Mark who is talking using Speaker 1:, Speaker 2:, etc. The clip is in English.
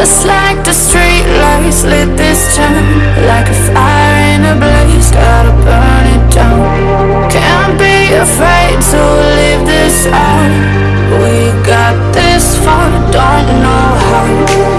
Speaker 1: Just like the street lights lit this town Like a fire in a blaze, gotta burn it down. Can't be afraid to leave this out. We got this far, don't know how.